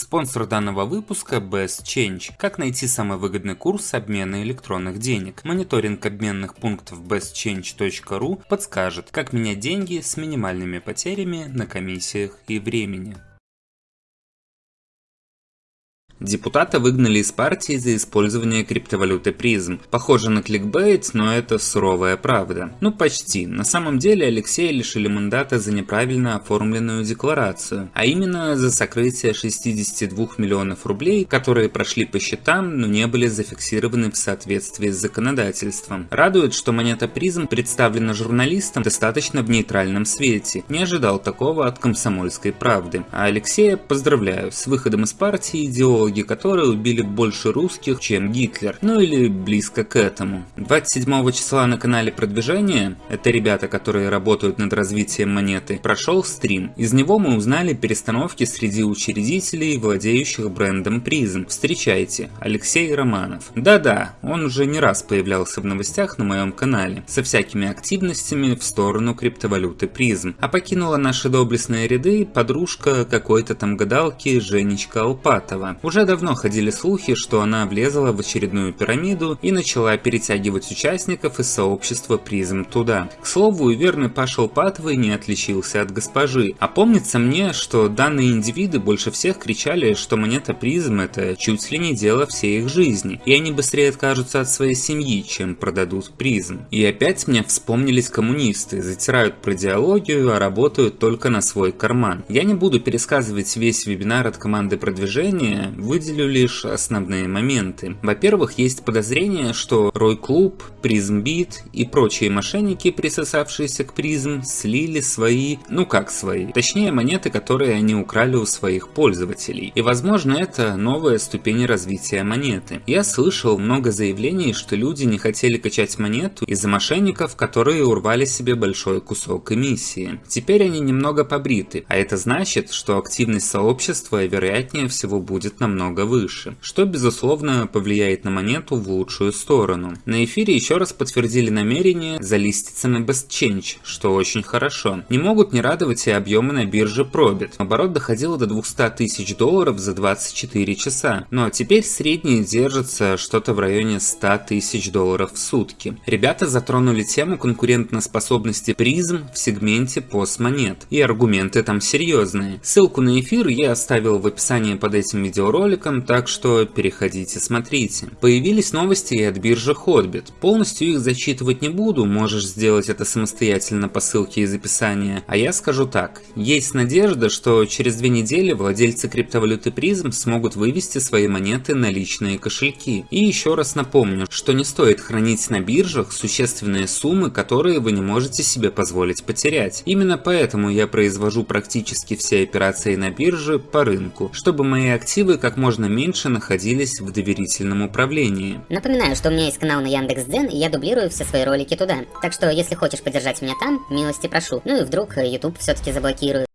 Спонсор данного выпуска Best Change. Как найти самый выгодный курс обмена электронных денег. Мониторинг обменных пунктов bestchange.ru подскажет, как менять деньги с минимальными потерями на комиссиях и времени. Депутата выгнали из партии за использование криптовалюты призм. Похоже на кликбейт, но это суровая правда. Ну почти. На самом деле Алексея лишили мандата за неправильно оформленную декларацию, а именно за сокрытие 62 миллионов рублей, которые прошли по счетам, но не были зафиксированы в соответствии с законодательством. Радует, что монета призм представлена журналистам достаточно в нейтральном свете. Не ожидал такого от комсомольской правды. А Алексея поздравляю с выходом из партии идеолога идеологи которые убили больше русских, чем Гитлер, ну или близко к этому. 27 числа на канале продвижения, это ребята, которые работают над развитием монеты, прошел стрим. Из него мы узнали перестановки среди учредителей, владеющих брендом призм. Встречайте, Алексей Романов. Да-да, он уже не раз появлялся в новостях на моем канале, со всякими активностями в сторону криптовалюты призм. А покинула наши доблестные ряды подружка какой-то там гадалки Женечка Алпатова. Уже уже давно ходили слухи, что она влезла в очередную пирамиду и начала перетягивать участников из сообщества призм туда. К слову, верный Паша Патовый не отличился от госпожи. А помнится мне, что данные индивиды больше всех кричали, что монета призм это чуть ли не дело всей их жизни, и они быстрее откажутся от своей семьи, чем продадут призм. И опять мне вспомнились коммунисты, затирают про идеологию, а работают только на свой карман. Я не буду пересказывать весь вебинар от команды продвижения, выделю лишь основные моменты. Во-первых, есть подозрение, что Рой Клуб, Призмбит и прочие мошенники, присосавшиеся к Призм, слили свои, ну как свои, точнее монеты, которые они украли у своих пользователей. И возможно это новая ступень развития монеты. Я слышал много заявлений, что люди не хотели качать монету из-за мошенников, которые урвали себе большой кусок эмиссии. Теперь они немного побриты, а это значит, что активность сообщества вероятнее всего будет намного намного выше, что безусловно повлияет на монету в лучшую сторону. На эфире еще раз подтвердили намерение залиститься на BestChange, что очень хорошо. Не могут не радовать и объемы на бирже Probit. Оборот доходил до 200 тысяч долларов за 24 часа. Ну а теперь средний держится что-то в районе 100 тысяч долларов в сутки. Ребята затронули тему конкурентоспособности призм в сегменте постмонет. И аргументы там серьезные. Ссылку на эфир я оставил в описании под этим видеороликом роликом, так что переходите смотрите. Появились новости и от биржи Hotbit. Полностью их зачитывать не буду, можешь сделать это самостоятельно по ссылке из описания. А я скажу так, есть надежда, что через две недели владельцы криптовалюты призм смогут вывести свои монеты на личные кошельки. И еще раз напомню, что не стоит хранить на биржах существенные суммы, которые вы не можете себе позволить потерять. Именно поэтому я произвожу практически все операции на бирже по рынку, чтобы мои активы как можно меньше находились в доверительном управлении. Напоминаю, что у меня есть канал на Яндекс.Дзен, и я дублирую все свои ролики туда. Так что, если хочешь поддержать меня там, милости прошу. Ну и вдруг YouTube все-таки заблокируют.